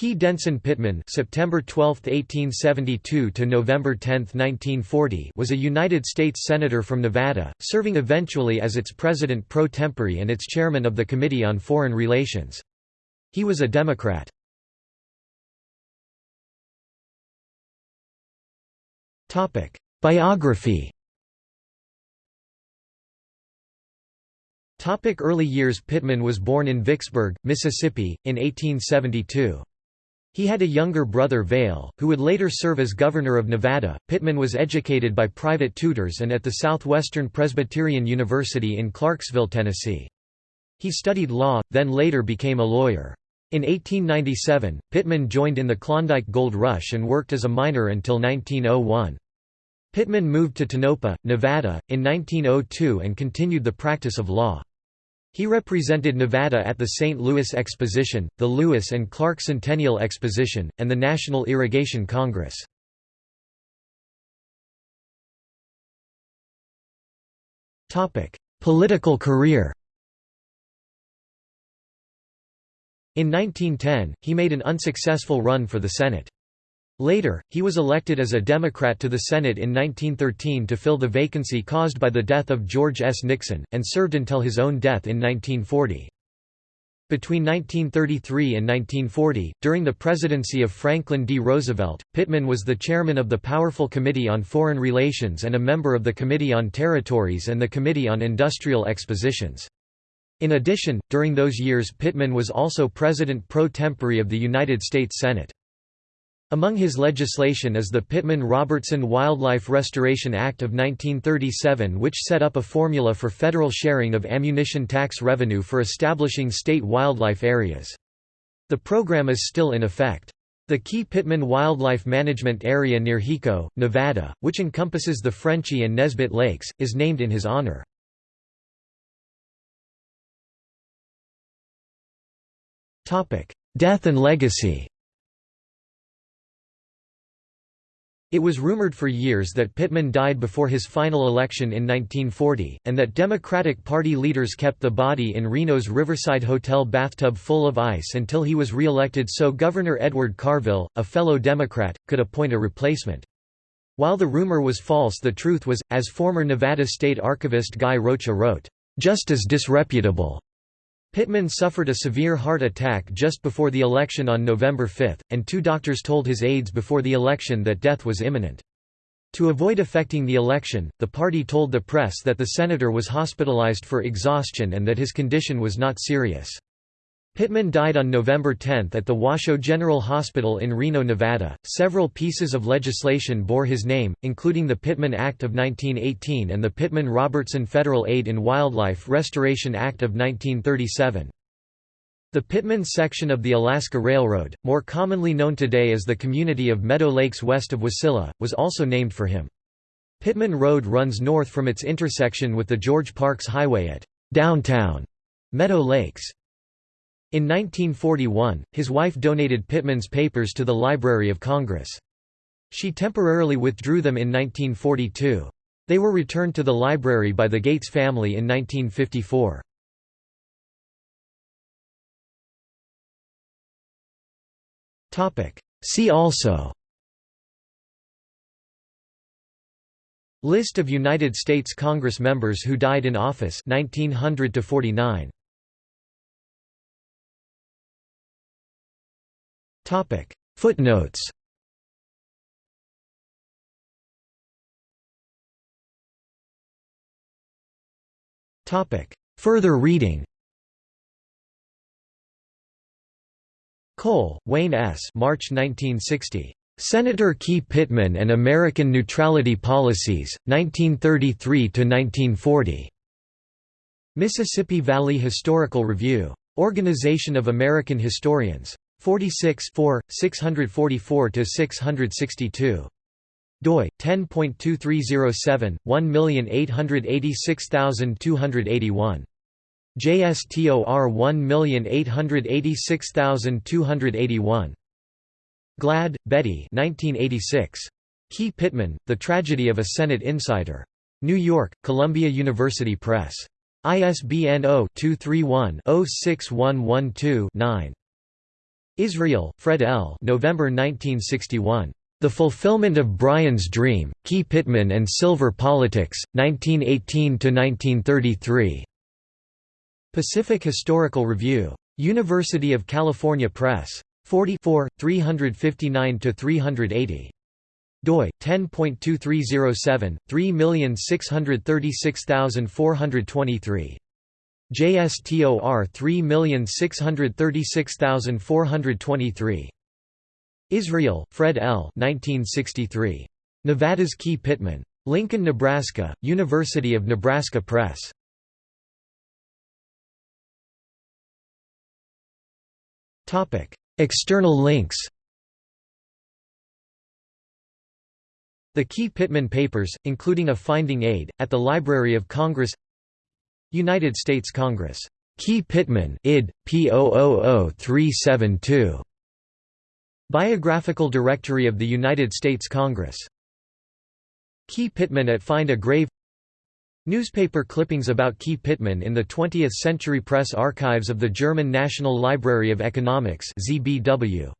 Key Denson Pittman (September 12, 1872 to November 10, 1940) was a United States senator from Nevada, serving eventually as its president pro tempore and its chairman of the Committee on Foreign Relations. He was a Democrat. Biography. Topic early years Pittman was born in Vicksburg, Mississippi, in 1872. He had a younger brother Vail, who would later serve as governor of Nevada. Pittman was educated by private tutors and at the Southwestern Presbyterian University in Clarksville, Tennessee. He studied law, then later became a lawyer. In 1897, Pittman joined in the Klondike Gold Rush and worked as a miner until 1901. Pittman moved to Tonopah, Nevada, in 1902 and continued the practice of law. He represented Nevada at the St. Louis Exposition, the Lewis and Clark Centennial Exposition, and the National Irrigation Congress. Political career In 1910, he made an unsuccessful run for the Senate. Later, he was elected as a Democrat to the Senate in 1913 to fill the vacancy caused by the death of George S. Nixon, and served until his own death in 1940. Between 1933 and 1940, during the presidency of Franklin D. Roosevelt, Pittman was the chairman of the powerful Committee on Foreign Relations and a member of the Committee on Territories and the Committee on Industrial Expositions. In addition, during those years Pittman was also president pro tempore of the United States Senate. Among his legislation is the Pittman-Robertson Wildlife Restoration Act of 1937 which set up a formula for federal sharing of ammunition tax revenue for establishing state wildlife areas. The program is still in effect. The Key Pittman Wildlife Management Area near Hiko, Nevada, which encompasses the Frenchy and Nesbit Lakes, is named in his honor. Death and legacy It was rumored for years that Pittman died before his final election in 1940, and that Democratic Party leaders kept the body in Reno's Riverside Hotel bathtub full of ice until he was re-elected so Governor Edward Carville, a fellow Democrat, could appoint a replacement. While the rumor was false the truth was, as former Nevada State Archivist Guy Rocha wrote, "...just as disreputable." Pittman suffered a severe heart attack just before the election on November 5, and two doctors told his aides before the election that death was imminent. To avoid affecting the election, the party told the press that the senator was hospitalized for exhaustion and that his condition was not serious. Pittman died on November 10 at the Washoe General Hospital in Reno, Nevada. Several pieces of legislation bore his name, including the Pittman Act of 1918 and the Pittman-Robertson Federal Aid in Wildlife Restoration Act of 1937. The Pittman section of the Alaska Railroad, more commonly known today as the community of Meadow Lakes west of Wasilla, was also named for him. Pittman Road runs north from its intersection with the George Parks Highway at downtown Meadow Lakes. In 1941, his wife donated Pittman's papers to the Library of Congress. She temporarily withdrew them in 1942. They were returned to the library by the Gates family in 1954. See also List of United States Congress members who died in office 1900 to 49 Footnotes Further reading Cole, Wayne S. March 1960. Senator Key Pittman and American Neutrality Policies, 1933–1940. Mississippi Valley Historical Review. Organization of American Historians. 46 644–662 doi 10.2307 1886281 JSTOR 1886281 Glad, Betty 1986 Key Pittman The Tragedy of a Senate Insider. New York Columbia University Press. ISBN 0-231-06112-9 Israel, Fred L. November 1961. The Fulfillment of Bryan's Dream, Key Pittman and Silver Politics, 1918–1933. Pacific Historical Review. University of California Press. 44, 359–380 doi 10.2307 3636423 JSTOR 3636423 Israel, Fred L. 1963. Nevada's Key Pittman. Lincoln, Nebraska, University of Nebraska Press. External links The Key Pittman Papers, including a finding aid, at the Library of Congress United States Congress. Key Pittman id. P 372 Biographical Directory of the United States Congress. Key Pittman at Find a Grave Newspaper clippings about Key Pittman in the 20th Century Press Archives of the German National Library of Economics ZBW.